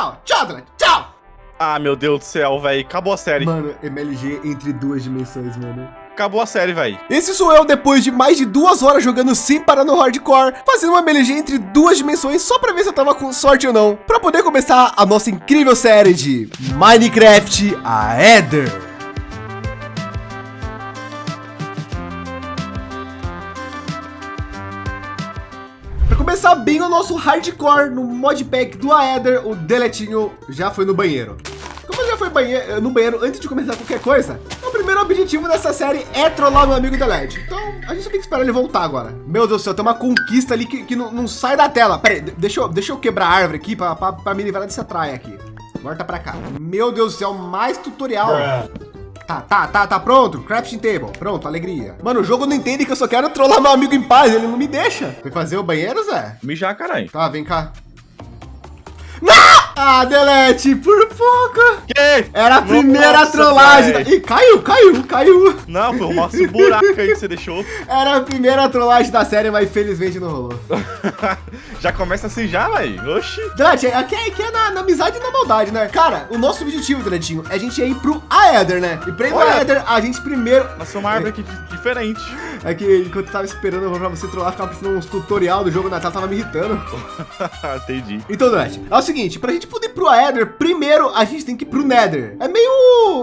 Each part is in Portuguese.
Tchau, tchau, tchau. Ah, meu Deus do céu, velho. Acabou a série. Mano, MLG entre duas dimensões, mano. Acabou a série, velho. Esse sou eu depois de mais de duas horas jogando sem parar no hardcore, fazendo uma MLG entre duas dimensões só para ver se eu tava com sorte ou não, para poder começar a nossa incrível série de Minecraft Aether. Para começar bem o nosso hardcore no modpack do Aether, o Deletinho já foi no banheiro. Como já foi banheiro, no banheiro antes de começar qualquer coisa, o primeiro objetivo dessa série é trollar meu amigo Delete. Então a gente tem que esperar ele voltar agora. Meu Deus do céu, tem uma conquista ali que, que não, não, sai da tela. Pera aí, deixa eu, deixa eu quebrar a árvore aqui para me livrar dessa traia aqui. Volta para cá. Meu Deus do céu, mais tutorial. Tá, tá, tá, tá pronto. Crafting table. Pronto, alegria. Mano, o jogo não entende que eu só quero trollar meu amigo em paz. Ele não me deixa. Foi fazer o banheiro, Zé? Mijar, caralho. Tá, vem cá. Não! Ah, Delete, por pouco. Que? Era a primeira Nossa, trollagem. Véio. Ih, caiu, caiu, caiu. Não, foi o nosso buraco aí que você deixou. Era a primeira trollagem da série, mas infelizmente não rolou. já começa assim já, velho. Oxi. Delete, aqui, é, aqui é na, na, amizade e na maldade, né? Cara, o nosso objetivo, Deletinho, é a gente ir pro Aether, né? E pra ir pro Aether, a gente primeiro... Nossa, uma árvore aqui diferente. É que enquanto eu tava esperando pra você trollar, ficava precisando uns tutorial do jogo na tela, tava me irritando. Entendi. Então, Delete, é o seguinte, pra gente poder ir pro Aether, primeiro a gente tem que ir pro Nether. É meio,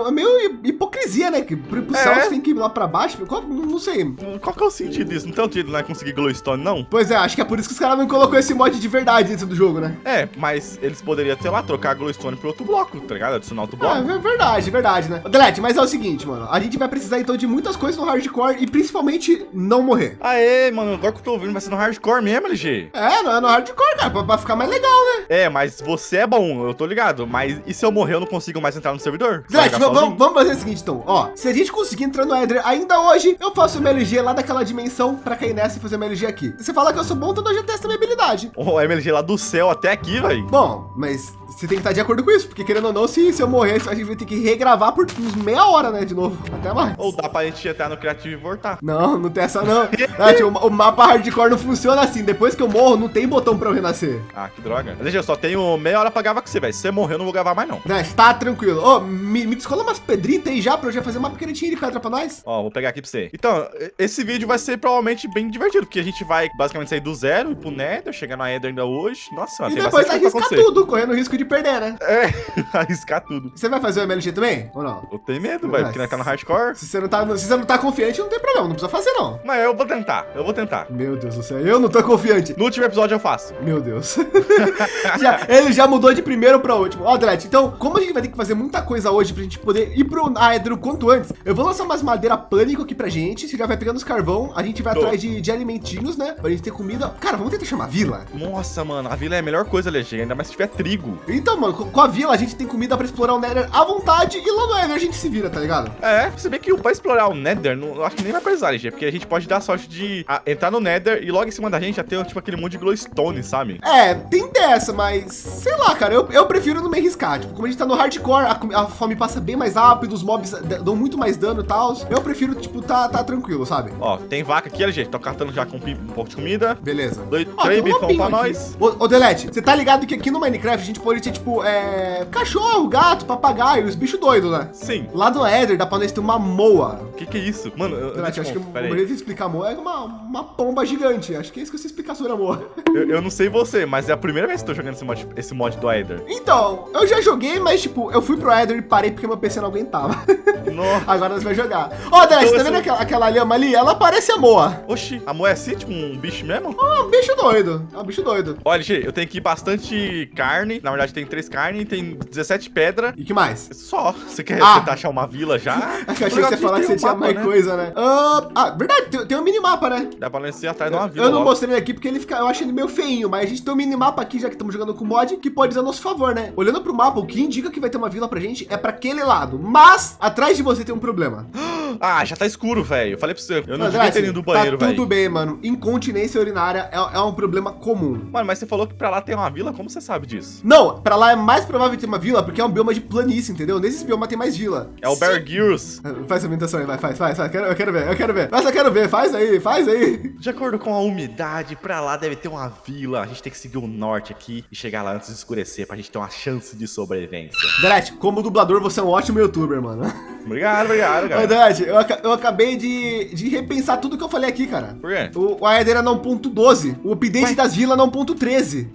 é meio hipocrisia, né? Que pro, pro é. céu você tem que ir lá pra baixo. Qual, não sei. Qual que é o sentido disso? Não tem outro jeito conseguir glowstone, não? Pois é, acho que é por isso que os caras não colocou esse mod de verdade dentro do jogo, né? É, mas eles poderiam, sei lá, trocar glowstone pro outro bloco, tá ligado? Adicionar outro bloco. É, é verdade, verdade, né? Delete, mas é o seguinte, mano. A gente vai precisar, então, de muitas coisas no hardcore e principalmente não morrer. Aê, mano, agora que eu tô ouvindo vai ser no hardcore mesmo, LG. É, não é no hardcore, cara, pra, pra ficar mais legal, né? É, mas você é bom, eu tô ligado. Mas e se eu morrer, eu não consigo mais entrar no servidor? Delete, vamos, vamos fazer o seguinte, então. Ó, se a gente conseguir entrar no Eder ainda hoje, eu faço uma MLG lá daquela dimensão pra cair nessa e fazer uma MLG aqui. Se você falar que eu sou bom, então eu já testo a minha habilidade. Oh, MLG lá do céu até aqui, velho. Bom, mas você tem que estar de acordo com isso, porque querendo ou não, se, se eu morrer, a gente vai ter que regravar por uns meia hora, né, de novo, até mais. Ou dá pra gente entrar no criativo e voltar. Não, não tem essa não. Tati, o, o, mapa hardcore não funciona assim, depois que eu morro, não tem botão pra eu renascer. Ah, que droga. Deixa, eu só tenho meia hora pra gravar com você, velho. Se você morrer, eu não vou gravar mais não. Dash, tá tranquilo. Ô, oh, me, me descola umas pedritas aí já, pra eu já fazer uma pequenininha de pedra pra nós. Ó, vou pegar aqui pra você. Então, esse vídeo vai ser provavelmente bem divertido, porque a gente vai basicamente sair do zero, ir pro Nether, chegar na Ender ainda hoje. Nossa, E depois arriscar tudo, correndo o risco de perder, né? É. arriscar tudo. Você vai fazer o MLG também? Ou não? Eu tenho medo, velho, porque tá no hardcore. Se você, não tá, se você não tá confiante, não tem problema, não precisa fazer, não. Mas eu vou tentar, eu vou tentar. Meu Deus do céu, eu não tô confiante. No último episódio eu faço. Meu Deus. já, ele já mudou de primeiro pra último. Ó, Dredd, então, como a gente vai ter que fazer muita coisa hoje pra gente poder ir pro Aedro o quanto antes, eu vou lançar umas madeira pânico aqui pra gente. Você já vai pegando os carvão, a gente vai tô. atrás de, de alimentinhos, né? Pra gente ter comida. Cara, vamos tentar chamar a vila? Nossa, mano, a vila é a melhor coisa, legenda, ainda mais se tiver trigo. Então, mano, com a vila a gente tem comida para explorar o Nether à vontade e lá no Nether a gente se vira, tá ligado? É, você vê que para explorar o Nether, não, acho que nem vai precisar, LG, porque a gente pode dar sorte de a, entrar no Nether e logo em cima da gente já ter tipo aquele monte de glowstone, sabe? É, tem dessa, mas sei lá, cara, eu, eu prefiro não me arriscar. Tipo, como a gente tá no hardcore, a, a fome passa bem mais rápido, os mobs dão muito mais dano e tal. Eu prefiro, tipo, tá, tá tranquilo, sabe? Ó, tem vaca aqui, LG, tô cartando já com um pouco de comida. Beleza. Dois, Ó, três bifão pra aqui. nós. Ô, ô Delete, você tá ligado que aqui no Minecraft a gente pode ter, tipo, é, cachorro, gato, papagaio, os bichos doidos, né? Sim. Lá do Eder dá pra nós ter uma moa. O que que é isso? Mano, eu, eu acho que o jeito de explicar moa é uma, uma pomba gigante. Acho que é isso que você explica sobre a moa. Eu, eu, não sei você, mas é a primeira vez que eu tô jogando esse mod, esse mod do Eder. Então, eu já joguei, mas tipo, eu fui pro Eder e parei porque meu PC não aguentava. Nossa. Agora nós vamos jogar. Ó, oh, então, tá vendo aquela, aquela lhama ali? Ela parece a moa. Oxi, a moa é assim, tipo um bicho mesmo? Ah, um bicho doido. É um bicho doido. Olha, G, eu tenho aqui bastante carne. Na verdade, tem três carnes, tem 17 pedras. E que mais? Só. Você quer ah. tentar achar uma vila já? Que achei que você falar que você tinha mais né? coisa, né? Uh, ah, verdade, tem, tem um minimapa, né? Dá pra ser atrás de uma vila. Eu não logo. mostrei aqui porque ele fica, eu acho ele meio feinho, mas a gente tem um minimapa aqui, já que estamos jogando com mod, que pode ser a nosso favor, né? Olhando pro mapa, o que indica que vai ter uma vila pra gente é pra aquele lado. Mas, atrás de você tem um problema. Ah, já tá escuro, velho. Eu falei pra você, eu não devia ter ido do banheiro, Tá tudo velho. bem, mano. Incontinência urinária é, é um problema comum. Mano, mas você falou que pra lá tem uma vila, como você sabe disso? Não, pra lá é mais provável ter uma vila porque é um bioma de planície, entendeu? Nesses biomas tem mais vila. É o Bear Grylls. Faz a imitação aí, vai, faz, faz, faz. Eu quero ver, eu quero ver. Mas eu quero ver, faz aí, faz aí. De acordo com a umidade, pra lá deve ter uma vila. A gente tem que seguir o norte aqui e chegar lá antes de escurecer pra gente ter uma chance de sobrevivência. Delete, como dublador, você é um ótimo youtuber, mano. Obrigado, obrigado, cara. Delete, eu, aca- eu acabei de, de repensar tudo que eu falei aqui, cara. Por quê? O, o AED era não ponto 12, o update Ué? das vilas não ponto 13.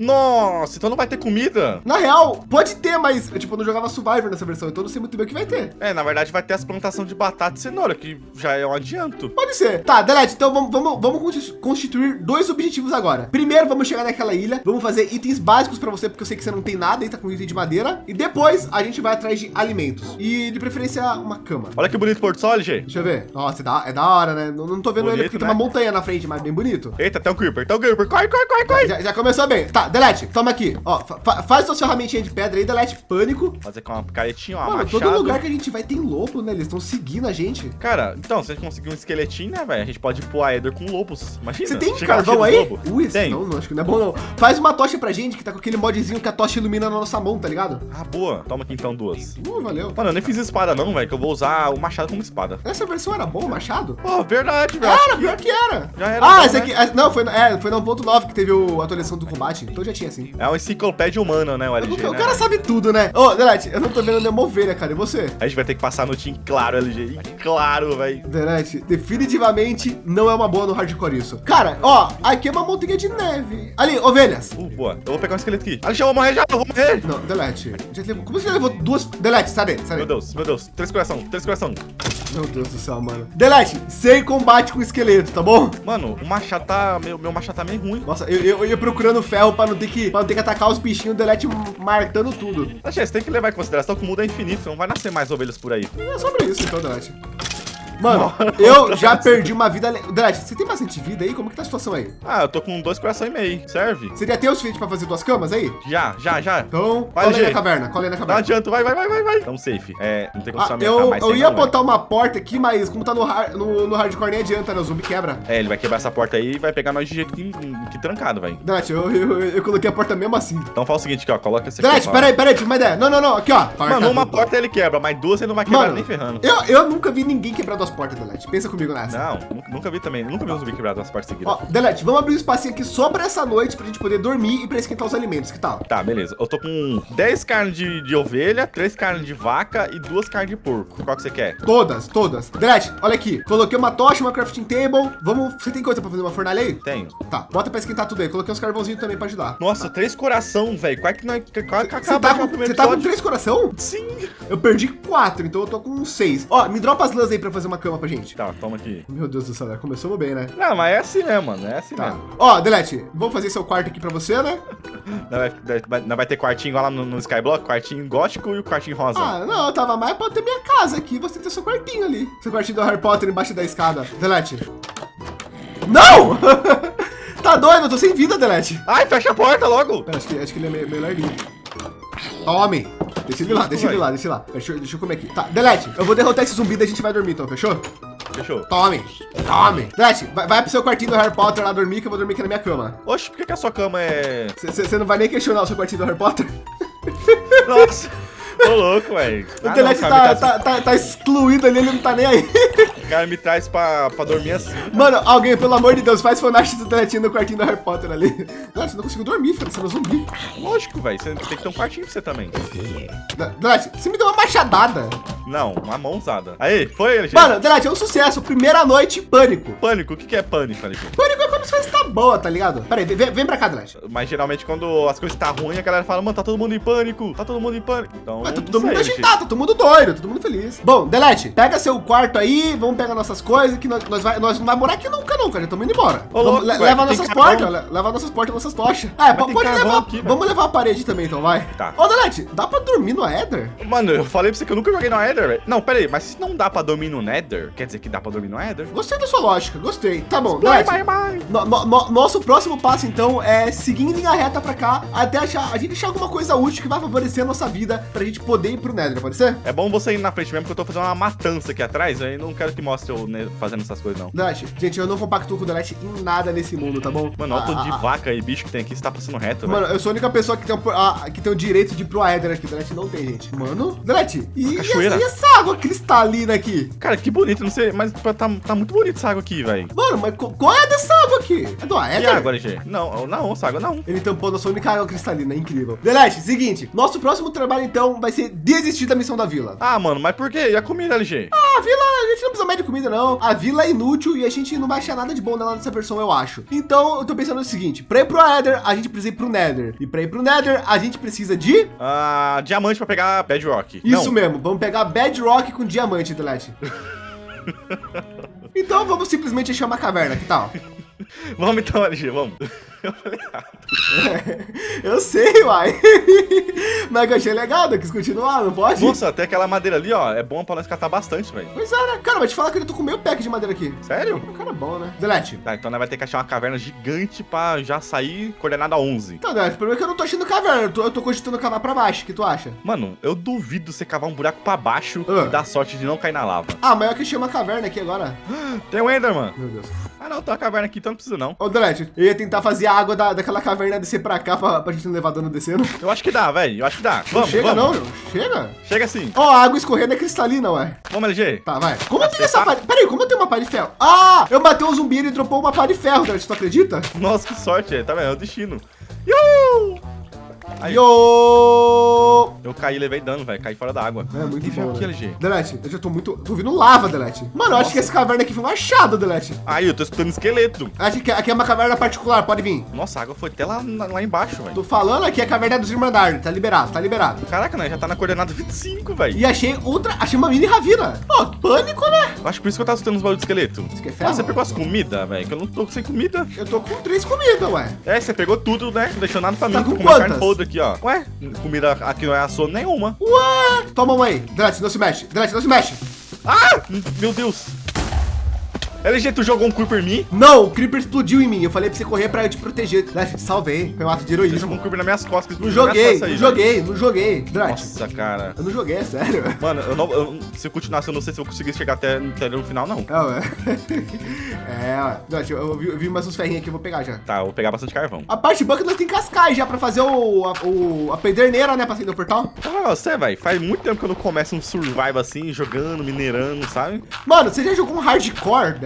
Nossa, então não vai ter comida? Na real, pode ter, mas eu, tipo, eu não jogava Survivor nessa versão, então eu não sei muito bem o que vai ter. É, na verdade vai ter as plantações de batata e cenoura, que já é um adianto. Pode ser. Tá, Delete, então vamos, vamos, vamos consti- constituir dois objetivos agora. Primeiro, vamos chegar naquela ilha, vamos fazer itens básicos pra você, porque eu sei que você não tem nada aí, tá com item de madeira. E depois, a gente vai atrás de alimentos. E, de preferência, uma cama. Olha que bonito o Porto Sol, LG. Deixa eu ver. Nossa, é da, é da hora, né? Não, não tô vendo ele Bonito, porque tem né? uma montanha na frente, mas bem bonito. Eita, tem um Creeper, tem um Creeper. Corre, corre, corre, corre. Já, já começou bem. Tá, Delete, toma aqui. Ó, fa- fa- faz sua ferramentinha de pedra aí, Delete, pânico. Fazer com uma caretinha, uma Mano, machado. todo lugar que a gente vai tem lobo, né? Eles estão seguindo a gente. Cara, então, se a gente conseguir um esqueletinho, né, velho? A gente pode pro Aether com lobos. Imagina. Você tem carvão aí? Ui, Tem. não, não, acho que não é bom não. Faz uma tocha pra gente, que tá com aquele modzinho que a tocha ilumina na nossa mão, tá ligado? Ah, boa. Toma aqui então duas. Uh, valeu. Mano, eu nem fiz espada não, velho, que eu vou usar o machado como espada. Essa versão era boa, o machado? Pô, verdade, velho. Era, pior que era. Já era ah, bom, esse né? aqui. ah, Não, foi, na- é, foi na 1.9 que teve o- a atualização do combate. Então já tinha assim. É uma enciclopédia humana, né, o Eu LG, nunca- o né? cara sabe tudo, né? Ô, Delete, eu não tô vendo nenhuma ovelha, cara. E você? A gente vai ter que passar a noite em claro, LG. Em claro, velho. Delete, definitivamente não é uma boa no hardcore isso. Cara, ó, aqui é uma montanha de neve. Ali, ovelhas. Uh, boa. Eu vou pegar um esqueleto aqui. Alex, eu vou morrer já, eu vou morrer. Não, Delete. Como você já levou duas. Delete, sai daí, sai Meu daí. Deus, meu Deus. Três coração, três coração. Meu Deus do céu, mano. Delete, sem combate com esqueleto, tá bom? Mano, o machado tá... Meu, meu machado tá meio ruim. Nossa, eu, eu, eu ia procurando ferro pra não ter que, pra não ter que atacar os bichinhos, o Delete martando tudo. Alex, você tem que levar em consideração que o mundo é infinito. Não vai nascer mais ovelhas por aí. É sobre isso, então, Delete. Mano, eu já perdi uma vida. le- Delete, você tem bastante vida aí? Como que tá a situação aí? Ah, eu tô com dois coração e meio. Serve? Seria ter o suficiente pra fazer duas camas aí? Já, já, já. Então, Vai, cola aí na caverna, cola aí na Não caverna. adianta, vai, vai, vai, vai, vai. Tamo safe. É, não tem como Ah, eu, eu ia não, velho. botar uma porta aqui, mas como tá no, har- no, no hardcore nem adianta, né? O zumbi quebra. É, ele vai quebrar essa porta aí e vai pegar nós de jeito que, que trancado, velho. Delete, eu, eu, eu coloquei a porta mesmo assim. Então fala o seguinte aqui, ó. Coloca. Delete, ó. peraí, peraí, tive uma ideia. Não, não, não, aqui ó. Mano, uma porta ele quebra, mas duas ele não vai quebrar Mano, nem ferrando. Eu, eu nunca vi ninguém quebrar duas portas, Delete. Pensa comigo nessa. Não, nunca, nunca vi também. Nunca vi um zumbi quebrado nas portas seguidas. Ó, Delete, vamos abrir um espacinho aqui só pra essa noite pra gente poder dormir e pra esquentar os alimentos, que tal? Tá, beleza. Eu tô com 10 carnes de, de ovelha, 3 carnes de vaca e 2 carnes de porco. Qual que você quer? Todas, todas. Delete, olha aqui. Coloquei uma tocha, uma crafting table. Vamos. Você tem coisa pra fazer uma fornalha aí? Tenho. Tá, bota pra esquentar tudo aí. Coloquei uns carvãozinhos também pra ajudar. Nossa, três coração, velho. Qual é que nós. Qual é que Você tá, com, você tá com três coração? Sim. Eu perdi quatro, então eu tô com seis. Ó, me dropa as lãs aí pra fazer uma cama pra gente. Tá, toma aqui. Meu Deus do céu, né? começamos bem, né? Não, mas é assim mesmo, mano. É assim Tá. mesmo. Ó, Delete, vamos fazer seu quarto aqui pra você, né? Não vai, vai- não vai ter quartinho lá no, no Skyblock? Quartinho gótico e o quartinho rosa. Ah, não, eu tava mais pra ter minha casa aqui. Você ter seu quartinho ali. Seu quartinho do Harry Potter embaixo da escada. Delete. Não! tá doido, eu tô sem vida, Delete. Ai, fecha a porta logo. Pera, acho que, acho que ele é meio, meio larguinho. Tome! Deixa ele lá, deixa ele lá, deixa ele lá. Deixa, eu- deixa eu comer aqui. Tá, Delete, eu vou derrotar esse zumbi e a gente vai dormir então, fechou? Fechou. Tome! Tome! Delete, vai, vai pro seu quartinho do Harry Potter lá dormir que eu vou dormir aqui na minha cama. Oxe, por que, que a sua cama é. Você não vai nem questionar o seu quartinho do Harry Potter? Nossa! Tô louco, velho. O Ah, Delete o cara tá, me traz- tá, tá, tá excluído ali, ele não tá nem aí. Cara me traz pra, pra dormir assim. Mano, alguém, pelo amor de Deus, faz fanart do Deletinho no quartinho do Harry Potter ali. Delete, não consigo dormir, filho, você é um zumbi. Lógico, velho. Você tem que ter um quartinho pra você também. Delete, você me deu uma machadada. Não, uma mão usada. Aí, foi gente. Mano, Delete, é um sucesso. Primeira noite, pânico. Pânico, o que, que é pânico? Pânico é quando as coisas tá boa, tá ligado? Pera aí, vem, vem pra cá, Delete. Mas geralmente quando as coisas tá ruins, a galera fala, mano, tá todo mundo em pânico, tá todo mundo em pânico. Então, Mas tá todo mundo agitado, tá todo mundo doido, todo mundo feliz. Bom, Delete, pega seu quarto aí, vamos pega nossas coisas, que nós, nós, vai, nós não vai morar aqui nunca não, cara. Já estamos indo embora. Ô, louco, le- leva nossas portas, le- leva nossas portas, nossas tochas. É, pode levar. aqui, vamos levar a parede também, então, vai. Tá. Ô, Delete, dá pra dormir no Ether? Mano, eu falei pra você que eu nunca joguei no Nether, velho. Não, pera aí, mas se não dá pra dormir no Nether, quer dizer que dá pra dormir no Nether? Gostei da sua lógica, gostei. Tá bom, bye. No- no- no- nosso próximo passo, então, é seguir em linha reta pra cá, até achar, a gente achar alguma coisa útil que vai favorecer a nossa vida pra gente poder ir pro Nether, pode ser? É bom você ir na frente mesmo, porque eu tô fazendo uma matança aqui atrás, aí não quero que mostre eu né, fazendo essas coisas, não. Delete, gente, eu não compactuo com o Delete em nada nesse mundo, tá bom? Mano, olha o tanto de Ah, ah, vaca e bicho que tem aqui, você tá passando reto, Mano, eu sou a única pessoa que tem, o- a- que tem o direito de ir pro Aether aqui. Delete não tem, gente. Mano, Delete, e, e, cachoeira. essa, e essa água cristalina aqui? Cara, que bonito, não sei, mas tá, tá muito bonito essa água aqui, velho. Mano, mas qual é dessa água aqui? É do E Aether? água, LG? Não, não, essa água não. Ele tampou nossa única água cristalina, incrível. Delete, seguinte, nosso próximo trabalho então vai ser desistir da missão da vila. Ah, mano, mas por quê? E a comida, LG? Ah, a vila, a gente não precisa mais de comida, não. A vila é inútil e a gente não vai achar nada de bom nela nessa versão, eu acho. Então, eu tô pensando no seguinte: pra ir pro Aether, a gente precisa ir pro Nether. E pra ir pro Nether, a gente precisa de. Ah, diamante pra pegar Bedrock. Isso não. mesmo, vamos pegar Bedrock com diamante, Delete. então vamos simplesmente achar uma caverna, que tal? Vamos então, LG, vamos. Eu falei errado. Eu sei, uai. Mas eu achei legal, eu quis continuar, não pode? Nossa, até aquela madeira ali, ó, é bom pra nós catar bastante, velho. Pois é, né? Cara, mas te falar que eu tô com meio pack de madeira aqui. Sério? O cara é bom, né? Delete. Tá, então nós vai ter que achar uma caverna gigante pra já sair coordenada 11. Então, Delete, o problema é que eu não tô achando caverna, eu tô, eu tô cogitando cavar pra baixo, o que tu acha? Mano, eu duvido você cavar um buraco pra baixo Ah. e dar sorte de não cair na lava. Ah, mas eu que achei uma caverna aqui agora. Tem um Enderman. Meu Deus. Ah, não, tem uma caverna aqui, então não precisa não. Ô, Delete, eu ia tentar fazer a água da, daquela caverna descer pra cá pra, pra gente não levar dano descendo. Eu acho que dá, velho. Eu acho que dá. Vamos, chega vamos. não, chega. Chega sim. Ó, a água escorrendo é cristalina, ué. Vamos, LG. Tá, vai. Como eu tenho você essa tá- pá de... Peraí, como eu tenho uma pá de ferro? Ah, eu matei um zumbi e ele dropou uma pá de ferro, Delete, tu acredita? Nossa, que sorte, é. tá vendo? É o destino. Iu! Aí, Yo! eu caí levei dano, velho. Caí fora da água. É muito ferro bom, aqui, né? LG. Delete, eu já tô muito... Tô ouvindo lava, Delete. Mano, eu acho que essa caverna aqui foi um achado, Delete. Aí, eu tô escutando esqueleto. Acho que aqui é uma caverna particular, pode vir. Nossa, a água foi até lá, lá embaixo, velho. Tô falando aqui é a caverna dos Irmandade, tá liberado, tá liberado. Caraca, né? Já tá na coordenada 25, velho. E achei outra, achei uma mini ravina. Pô, pânico, né? Eu Acho por isso que eu tava escutando os barulhos de esqueleto. Isso que é ferro? Ah, você pegou as comidas, velho? Que eu não tô sem comida. Eu tô com três comidas, ué. É, você pegou tudo, né? Não deixou nada pra Tá mim. com Tô comendo quantas? Aqui, ó. Ué, comida aqui não é assou nenhuma. Ué! Toma uma aí. Delete, não se mexe. Delete, não se mexe. Ah! Meu Deus! LG, tu jogou um Creeper em mim? Não, o Creeper explodiu em mim. Eu falei pra você correr pra eu te proteger. Te salvei. Foi um ato de Ele jogou um heroísmo. Creeper nas minhas costas. Não joguei, não joguei, não joguei. Delete, Nossa, cara. eu não joguei, é sério. Mano, eu não, eu- se eu continuasse, eu não sei se eu conseguisse chegar até, até no final, não. É, ué. É, ué. Delete, eu, vi, eu vi mais uns ferrinhos aqui, eu vou pegar já. Tá, eu vou pegar bastante carvão. A parte boa é que nós tem cascais já pra fazer o, a, o, a pederneira, né? Pra sair do portal. Então, você, velho, faz muito tempo que eu não começo um survival assim, jogando, minerando, sabe? Mano, você já jogou um hardcore,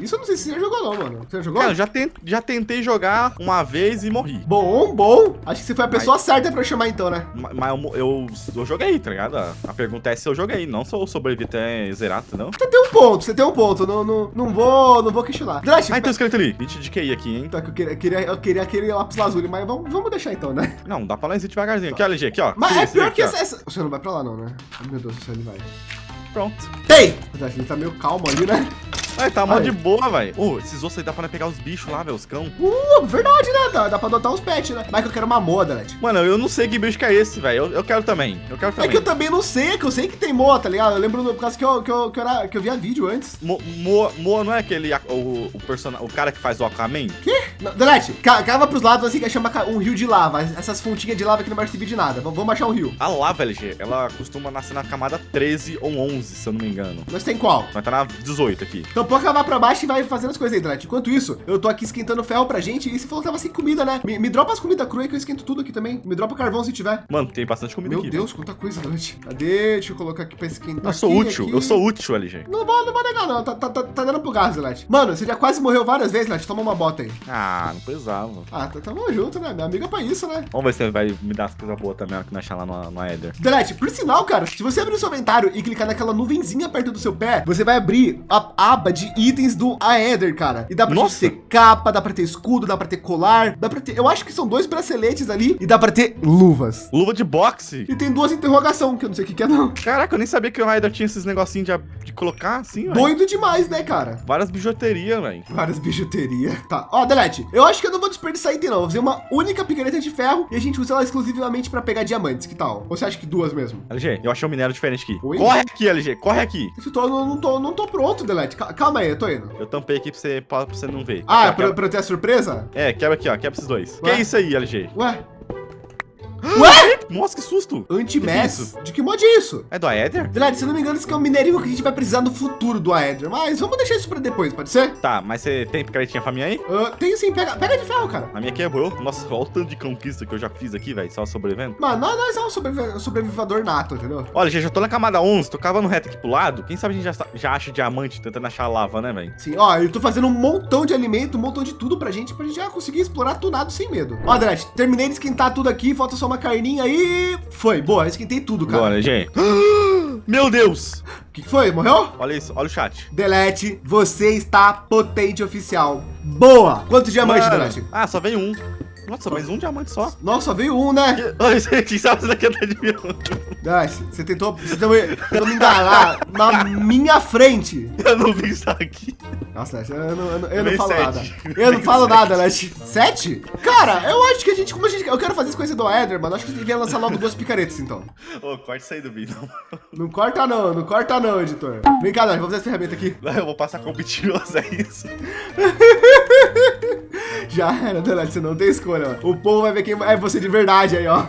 Isso eu não sei se você já jogou, não, mano. Você já jogou? Cara, eu já, já tentei jogar uma vez e morri. Bom, bom. Acho que você foi a pessoa certa pra eu chamar então, né? Ma- Mas eu, eu, eu joguei, tá ligado? A pergunta é se eu joguei, não se eu sobrevivi até zerar, não. Você tem um ponto, você tem um ponto. Não, não, não vou, não vou questionar. Delete, Ah, tem um esqueleto ali. 20 de QI aqui, hein? Tá, que eu queria, eu queria, eu queria aquele lápis lazuli, mas vamos, vamos deixar então, né? Não, dá pra ir devagarzinho. Aqui, ó, LG, aqui, ó. Mas Sim, é pior aqui, que ó. essa, essa- Você não vai pra lá, não, né? Meu Deus ele vai. Pronto. Tem! Mas Ele tá meio calmo ali, né? Aí, tá mó de boa, velho. Ô, esses ossos aí dá pra pegar os bichos lá, velho, os cão. Uh, verdade, né? Dá, dá pra adotar uns pets, né? Mas que eu quero uma moa, Delete. Mano, eu não sei que bicho que é esse, velho. Eu, eu quero também. Eu quero É também. que eu também não sei, é que eu sei que tem moa, tá ligado? Eu lembro por causa que eu, que eu, que eu, era, que eu via vídeo antes. Mo- Moa, Moa não é aquele. O, o, person... o cara que faz o Aquaman? Quê? Não, Delete, ca- cava pros lados assim que chama um rio de lava. Essas fontinhas de lava que não vai servir de nada. Vamos achar um rio. A lava, LG, ela costuma nascer na camada 13 ou 11, se eu não me engano. Nós tem qual? Vai tá na 18 aqui. Então pode cavar pra baixo e vai fazendo as coisas aí, Delete. Enquanto isso, eu tô aqui esquentando ferro pra gente e você falou que tava sem comida, né? Me, me dropa as comidas cruas que eu esquento tudo aqui também. Me dropa carvão se tiver. Mano, tem bastante comida Meu aqui. Deus, quanta coisa, Delete. Cadê? Deixa eu colocar aqui pra esquentar. Eu sou aqui, útil, aqui. eu sou útil, LG. Não vou, não vou negar, não. Tá, tá, tá, tá dando pro gás, Delete. Mano, você já quase morreu várias vezes, Delete. Toma uma bota aí. Ah, não precisava. Ah, tá, tamo junto, né? Minha amiga é pra isso, né? Vamos ver se vai me dar as coisas boas também, que nós achar lá no, no Eder. Delete, por sinal, cara, se você abrir o seu inventário e clicar naquela nuvenzinha perto do seu pé, você vai abrir a aba de itens do Aether, cara. E dá pra ter capa, dá pra ter escudo, dá pra ter colar, dá pra ter... Eu acho que são dois braceletes ali e dá pra ter luvas. Luva de boxe. E tem duas interrogação, que eu não sei o que, que é não. Caraca, eu nem sabia que o Raider tinha esses negocinhos de, de colocar assim, velho. Doido demais, né, cara? Várias bijuterias, velho. Várias bijuterias. Tá, ó, Delete, eu acho que eu não vou desperdiçar item não. Vou fazer uma única picareta de ferro e a gente usa ela exclusivamente pra pegar diamantes, que tal? Ou você acha que duas mesmo? LG, eu achei um minério diferente aqui. Oi? Corre aqui, LG, corre aqui. Eu tô, não, não tô, não tô pronto, Delete. Ca- Calma aí, eu tô indo. Eu tampei aqui pra você, pra você não ver. Ah, Aqui, ó, pra, quebra- pra eu ter a surpresa? É, quebra aqui, ó. Quebra esses dois. Ué? Que isso aí, LG? Ué? Ué? Nossa, que susto. Anti-mess? De que mod é isso? É do Aether? Delete, se eu não me engano, isso aqui é um minerinho que a gente vai precisar no futuro do Aether. Mas vamos deixar isso pra depois, pode ser? Tá, mas você tem picaretinha pra mim aí? Ah, tem sim, pega, pega de ferro, cara. A minha quebrou. Nossa, olha o tanto de conquista que eu já fiz aqui, velho. Só sobrevivendo. Mano, nós, nós é um sobrevi- sobrevivador nato, entendeu? Olha, gente, eu tô na camada 11, tô cavando reto aqui pro lado. Quem sabe a gente já, já acha diamante tentando achar lava, né, velho? Sim, ó, eu tô fazendo um montão de alimento, um montão de tudo pra gente, pra gente já conseguir explorar tunado sem medo. Ó, Delete, terminei de esquentar tudo aqui, falta só uma carninha aí. Foi, boa, esquentei tudo, cara. Bora, gente. Meu Deus! O que que foi? Morreu? Olha isso, olha o chat. Delete, você está potente oficial. Boa! Quantos diamantes, Delete? Ah, só veio um. Nossa, mais um diamante só. Nossa, veio um, né? Olha isso aqui, sabe isso daqui até de mim. Você tentou, você tentou, me- tentou me enganar na minha frente. Eu não vi isso aqui. Nossa, eu não, eu não, eu não falo sete. nada. Eu não falo sete. nada, Delete. Sete? Cara, eu acho que a gente, como a gente, eu quero fazer isso com esse do Eder, mano. Acho que a gente devia lançar logo duas picaretas, então. Ô, corta isso aí do vídeo. Não corta não, não corta não, editor. Vem cá, Delete, vamos fazer essa ferramenta aqui. Eu vou passar com o mentiroso, é isso. Já era, Delete, você não tem escolha. O povo vai ver quem é você de verdade aí, ó.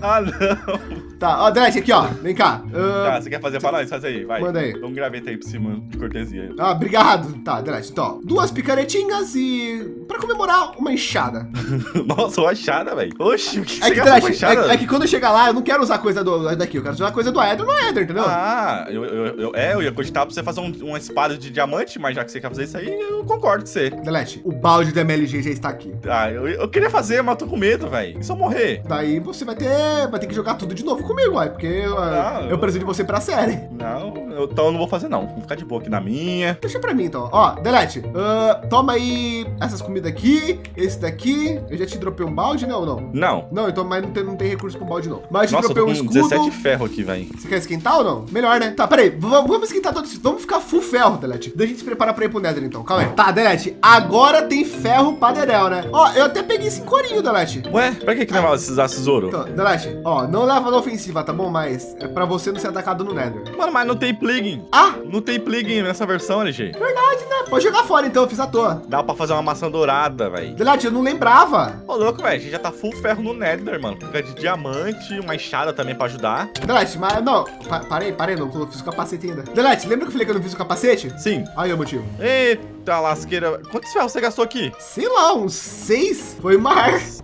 Ah, não. Tá, ó, Delete, aqui, ó. Vem cá. Tá, Ah, você quer fazer pra nós? Faz aí, vai. Manda aí. Dá um graveta aí por cima de cortesia. Ah, obrigado. Tá, Delete, então. Duas picaretinhas e... Pra comemorar, uma enxada. Nossa, uma achada, velho. Oxi, o que É que, enxada? é, é que quando eu chegar lá, eu não quero usar coisa do, daqui. Eu quero usar coisa do Eder no Eder, entendeu? Ah, eu, eu, eu- é, eu ia cogitar pra você fazer um- uma espada de diamante, mas já que você quer fazer isso aí, eu concordo com você. Delete, o balde da MLG já está aqui. Ah, eu, eu queria fazer, mas tô com medo, velho. E se eu morrer? Daí você vai ter, vai ter que jogar tudo de novo comigo, uai, porque ah, Não, eu eu- preciso de você pra série. Não, eu, então eu não vou fazer não. Vou ficar de boa aqui na minha. Deixa pra mim, então. Ó, Delete, ah, toma aí essas comidas aqui, esse daqui. Eu já te dropei um balde, né, ou não? Não. Não, então mas não tem, não tem recurso pro balde, não. Mas eu te Nossa, eu dropei tô um com escudo. 17 ferro aqui, velho. Você quer esquentar ou não? Melhor, né? Tá, peraí. Vamos, esquentar todos. Vamos ficar full ferro, Delete. Deixa a gente se preparar pra ir pro Nether, então. Calma aí. Tá, Delete. Agora tem ferro pra Derel, né? Ó, eu até peguei cinco orinho, Delete. Ué, pra que que levava esses tesouro? Então, Delete, ó, não leva na ofensiva, tá bom? Mas é pra você não ser atacado no Nether. Mano, mas não tem plugin. Ah, Não tem plugin nessa versão, LG. verdade, né? Pode jogar fora, então. Eu fiz à toa. Dá pra fazer uma maçã dourada, velho. Delete, eu não lembrava. Ô, louco, velho. A gente já tá full ferro no Nether, mano. Fica de diamante, uma enxada também pra ajudar. Delete, mas não. Pa parei, parei, não. Eu fiz o capacete ainda. Delete, lembra que eu falei que eu não fiz o capacete? Sim. Aí é o motivo. Eita lasqueira. Quantos ferros você gastou aqui? Sei lá, uns seis? Foi mais.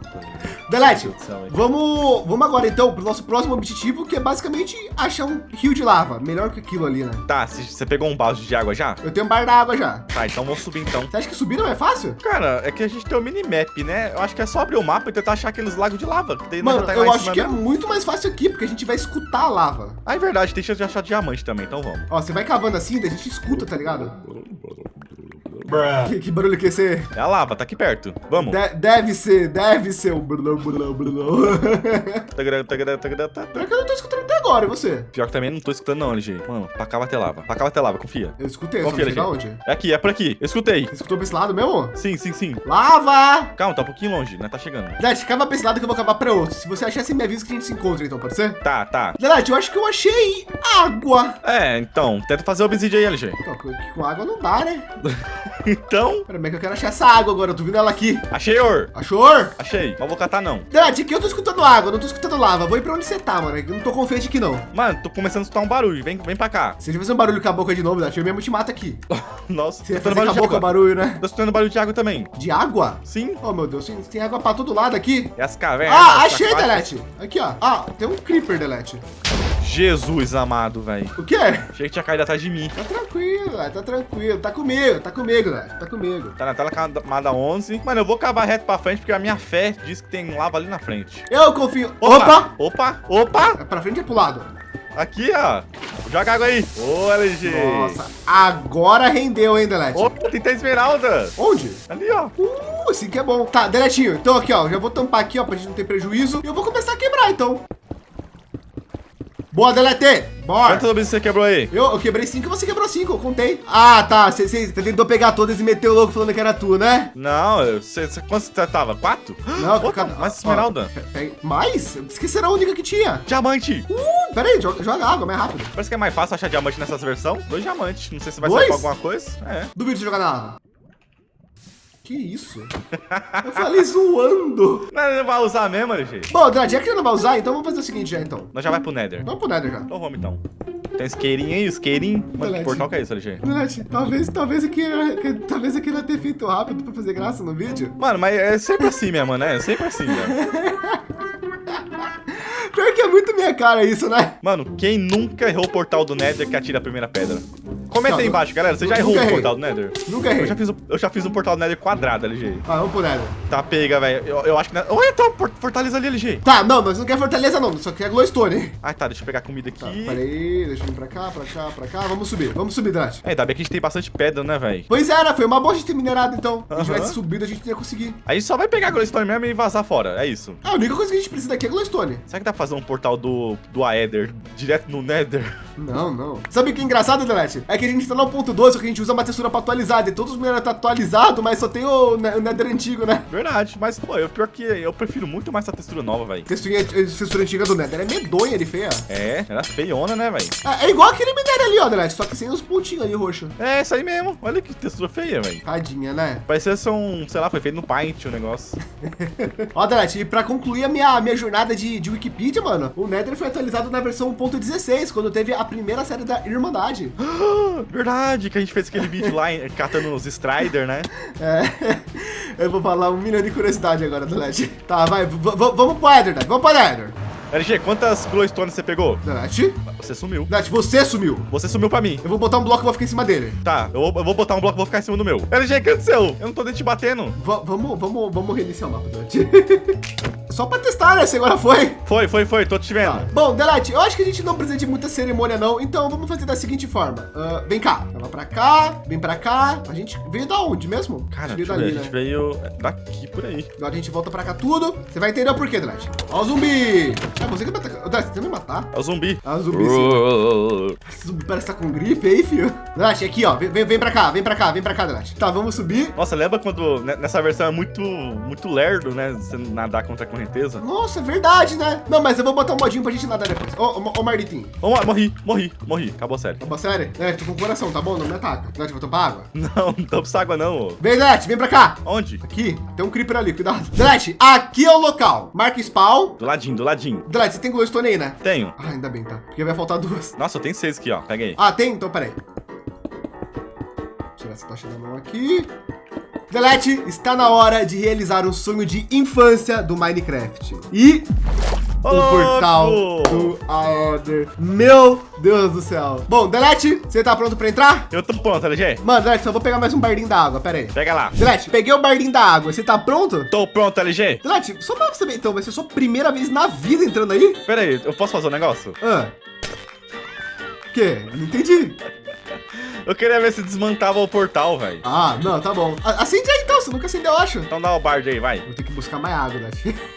Delete, hein? Vamos, vamos agora então pro nosso próximo objetivo, que é basicamente achar um rio de lava. Melhor que aquilo ali, né? Tá, você pegou um balde de água já? Eu tenho um bar d'água já. Tá, então vamos subir então. Você acha que subir não é fácil? Cara, é que a gente tem o minimap, né? Eu acho que é só abrir o mapa e tentar achar aqueles lagos de lava. Que daí Mano, tá eu acho que é mesmo. muito mais fácil aqui, porque a gente vai escutar a lava. Ah, é verdade, tem chance de achar diamante também, então vamos. Ó, você vai cavando assim, daí a gente escuta, tá ligado? Que, que barulho que é esse? É a lava, tá aqui perto. Vamos. De- deve ser, deve ser o tagará, tagará, tá. Pior que eu não tô escutando até agora, e você? Pior que também não tô escutando não, LG. Mano, pra cá vai ter lava. Pra cá vai ter lava, confia. Eu escutei, Confia, LG. onde. É aqui, é por aqui. Eu escutei. Você escutou pra esse lado mesmo? Sim, sim, sim. Lava! Calma, tá um pouquinho longe, né? Tá chegando. Delete, cava pra esse lado que eu vou cavar pra outro. Se você achar, você me avisa que a gente se encontra, então, pode ser? Tá, tá. Delete, eu acho que eu achei água. É, então, tenta fazer o obsidian aí, LG. Com com água não dá, né? Então, Pera, mas que eu quero achar essa água agora. Eu tô vendo ela aqui. achei or. Achou? Achei. Não vou catar, não. Delete, aqui eu tô escutando água, não tô escutando lava. Vou ir pra onde você tá, mano. Eu não tô confiante aqui, não. Mano, tô começando a escutar um barulho. Vem, vem pra cá. Se gente fazer um barulho com a boca de novo, Delete, eu mesmo te mato aqui. Nossa, Você fazer escutando com a barulho de boca barulho, né? Tô escutando barulho de água também. De água? Sim. Oh, meu Deus, tem, água pra todo lado aqui. É as cavernas. Ah, achei. Delete. Aqui, ó. Ah, tem um creeper, Delete. Jesus amado, velho. O quê? Achei que tinha caído atrás de mim. Tá tranquilo, tá tranquilo. Tá comigo, tá comigo, velho. Tá comigo. Tá na tela camada 11. Mano, eu vou cavar reto pra frente porque a minha fé diz que tem lava ali na frente. Eu confio. Opa! Opa! Opa! É pra frente e pro lado. Aqui, ó. Joga água aí. Ô, LG. Nossa, agora rendeu, hein, Delete? Opa, tem esmeralda. Onde? Ali, ó. Uh, assim que é bom. Tá, Deletinho, então aqui, ó. Já vou tampar aqui, ó, pra gente não ter prejuízo. E eu vou começar a quebrar, então. Boa, Delete! Bora! Quantas obras você quebrou aí? Eu, eu quebrei cinco e você quebrou cinco, eu contei. Ah, tá. Você tentou pegar todas e meteu o louco falando que era tu, né? Não, você, você, quantos você tava? Quatro? Não, Opa, cada- mais esmeralda. ó, pe- pe- Mais? Esqueci era a única que tinha. Diamante. Uh, pera aí, joga, joga água, mais rápido. Parece que é mais fácil achar diamante nessas versões. Dois diamantes. Não sei se vai Dois? sair com alguma coisa. É. Duvido de jogar na água. Que isso? Eu falei zoando. Não, não vai usar mesmo, LG. Bom, Drad, já que você não vai usar, então vamos fazer o seguinte já, então. Nós já vai pro Nether. Vamos pro Nether já. Então vamos então. Tem isqueirinho aí, isqueirinho. Mano, que portal que é isso, LG? Talvez, talvez aqui, que- talvez aqui não ter feito rápido pra fazer graça no vídeo. Mano, mas é sempre assim mesmo, né? É sempre assim, velho. Pior que é muito minha cara isso, né? Mano, quem nunca errou o portal do Nether que atira a primeira pedra? Comenta Não, aí embaixo, galera. Você já errou o errei. portal do Nether? Nunca errei. Eu já fiz, o- eu já fiz um portal do Nether quadrado, LG. Ah, vamos pro Nether. Tá, pega, velho. Eu, eu acho que... Olha, então, fortaleza ali, LG. Tá, não, nós não quer fortaleza não, só quer glowstone. Ah, tá, deixa eu pegar comida aqui. Tá, peraí, deixa eu vir pra cá, pra cá, pra cá. Vamos subir, vamos subir, Drad. É, ainda bem que a gente tem bastante pedra, né, velho? Pois era, foi uma boa a gente ter minerado, então. Se a gente tivesse subido, a gente ia conseguir. A gente só vai pegar glowstone mesmo e vazar fora, é isso. Ah, a única coisa que a gente precisa aqui é glowstone. Será que dá fazer um portal do, do Aether direto no Nether? Não, não. Sabe o que é engraçado, Delete? É que a gente tá no ponto 12, só que a gente usa uma textura pra atualizar. E todos os minérios tá atualizado, mas só tem o, o Nether antigo, né? Verdade, mas, pô, eu, pior que eu prefiro muito mais essa textura nova, velho. Textura, textura antiga do Nether é medonha de feia. É, era feiona, né, velho? É, é igual aquele minério ali, ó, Delete, só que sem os pontinhos ali roxo. É, isso aí mesmo. Olha que textura feia, velho. Tadinha, né? Parecia ser um, sei lá, foi feito no Paint o negócio. Ó, Delete, e pra concluir a minha, minha jornada de, de Wikipedia, mano, o Nether foi atualizado na versão 1.16, quando teve a primeira série da Irmandade. Verdade, que a gente fez aquele vídeo lá catando os Strider, né? É, eu vou falar um milhão de curiosidade agora, Delete. Tá, vai, v- v- vamos pro Nether, Delete, vamos pro Nether. LG, quantas glowstones você pegou? Delete, Você sumiu. Delete, você sumiu. Você sumiu pra mim. Eu vou botar um bloco e vou ficar em cima dele. Tá, eu vou, eu vou botar um bloco e vou ficar em cima do meu. LG, que aconteceu? Eu não tô nem te batendo. Va- vamos, vamos, vamos reiniciar o mapa, Delete. Só pra testar, né? Se agora foi. Foi, foi, foi, tô te vendo. Tá. Bom, Delete, eu acho que a gente não precisa de muita cerimônia, não. Então vamos fazer da seguinte forma. Ah, vem cá. Vai pra cá, vem pra cá. A gente veio da onde mesmo? Cara, a gente veio ver, dali, a gente né? veio daqui por aí. Agora a gente volta pra cá tudo. Você vai entender o porquê, Delete. Ó o zumbi. Atacar. Você vai me matar? É o zumbi. Ah, o zumbi sim. Esse zumbi parece que tá com gripe aí, filho. Delete, aqui, ó. Vem, vem, pra cá, vem pra cá, vem pra cá, Delete. Tá, vamos subir. Nossa, lembra quando nessa versão é muito, muito lerdo, né? Você nadar contra a correnteza? Nossa, é verdade, né? Não, mas eu vou botar um modinho pra gente nadar depois. Ô, ô, ô Marlitinho. Lá, morri, morri, morri. Acabou a série. Tá bom, sério? É, tô com coração, tá bom? Não me ataca. Delete, vou tomar água. Não, não pra água não, ô. Vem, Delete, vem pra cá. Onde? Aqui, tem um creeper ali, cuidado. Delete, aqui é o local. Marca spawn. Do ladinho, do ladinho. Delete, você tem glowstone aí, né? Tenho. Ah, ainda bem, tá? Porque vai faltar duas. Nossa, eu tenho seis aqui, ó. Pega aí. Ah, tem? Então, peraí. Tirar essa tocha da mão aqui. Delete, está na hora de realizar um sonho de infância do Minecraft. E o portal do Aether. Meu Deus do céu. Bom, Delete, você tá pronto pra entrar? Eu tô pronto, LG. Mano, Delete, só vou pegar mais um bardinho da água, pera aí. Pega lá. Delete, peguei o bardinho da água. Você tá pronto? Tô pronto, LG. Delete, só pra saber, então, vai ser sua primeira vez na vida entrando aí? Pera aí, eu posso fazer um negócio? Ah. O quê? Não entendi. Eu queria ver se desmantava o portal, velho. Ah, não, tá bom. Acende aí então, você nunca acendeu, eu acho. Então dá o bard aí, vai. Vou ter que buscar mais água.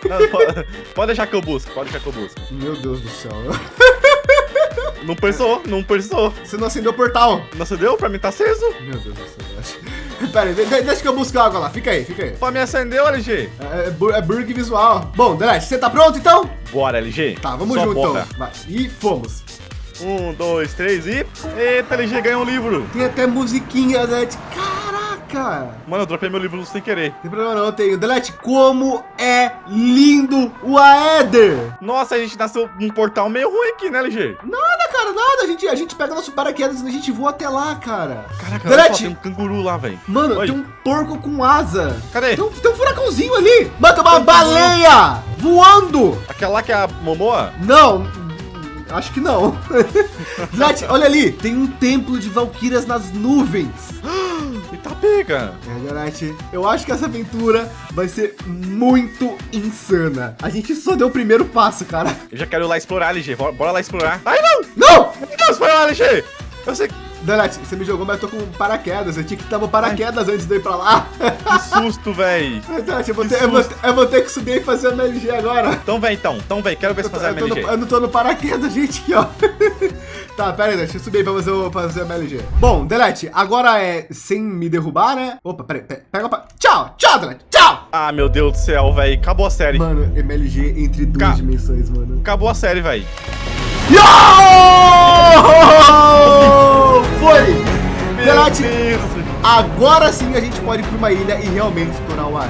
Não, pode, pode deixar que eu busco, pode deixar que eu busco. Meu Deus do céu. Não precisou, não precisou. Você não acendeu o portal. Não acendeu? Pra mim tá aceso. Meu Deus do céu. Pera aí, de- de- deixa que eu busco água lá. Fica aí, fica aí. Pra mim acendeu, LG. É, é, bur- é burg visual. Bom, Delete, você tá pronto então? Bora, LG. Tá, vamos Só junto então. Vai. E fomos. Um, dois, três e... Eita, LG ganhou um livro. Tem até musiquinha, Delete. Caraca! Mano, eu dropei meu livro sem querer. Não tem problema não, eu tenho. Delete, como é lindo o Aether! Nossa, a gente nasceu num portal meio ruim aqui, né, LG? Nada, cara, nada. A gente, a gente pega nosso paraquedas e a gente voa até lá, cara. Caraca, olha só, Delete! tem um canguru lá, velho. Mano, Oi. tem um porco com asa. Cadê? Tem um, tem um furacãozinho ali. Mano, tem uma Tem baleia voando. Aquela lá que é a Momoa? Não, Acho que não. Delete, olha ali, tem um templo de Valkyrias nas nuvens. E tá pega. É, Delete, eu acho que essa aventura vai ser muito insana. A gente só deu o primeiro passo, cara. Eu já quero ir lá explorar, LG. Bora, bora lá explorar. Ai, não! Não! Não, foi lá, LG! Eu sei que... Delete, você me jogou, mas eu tô com paraquedas. Eu tinha que estar no paraquedas antes de eu ir pra lá. Que susto, véi. Delete, eu vou, ter, eu, eu vou ter que subir e fazer a MLG agora. Então vem, então. Então vem, quero ver se fazer a Eu, tô no- MLG. eu não tô no paraquedas, gente, aqui, ó. tá, pera aí, deixa eu subir pra fazer, o- pra fazer a MLG. Bom, Delete, agora é sem me derrubar, né? Opa, pera aí, pega pra... Tchau, tchau, Delete, tchau! Ah, meu Deus do céu, véi. Acabou a série. Mano, MLG entre duas Ca- dimensões, mano. Acabou a série, véi. Yo! Foi! Delete, Deus. agora sim a gente pode ir pra uma ilha e realmente explorar o ar.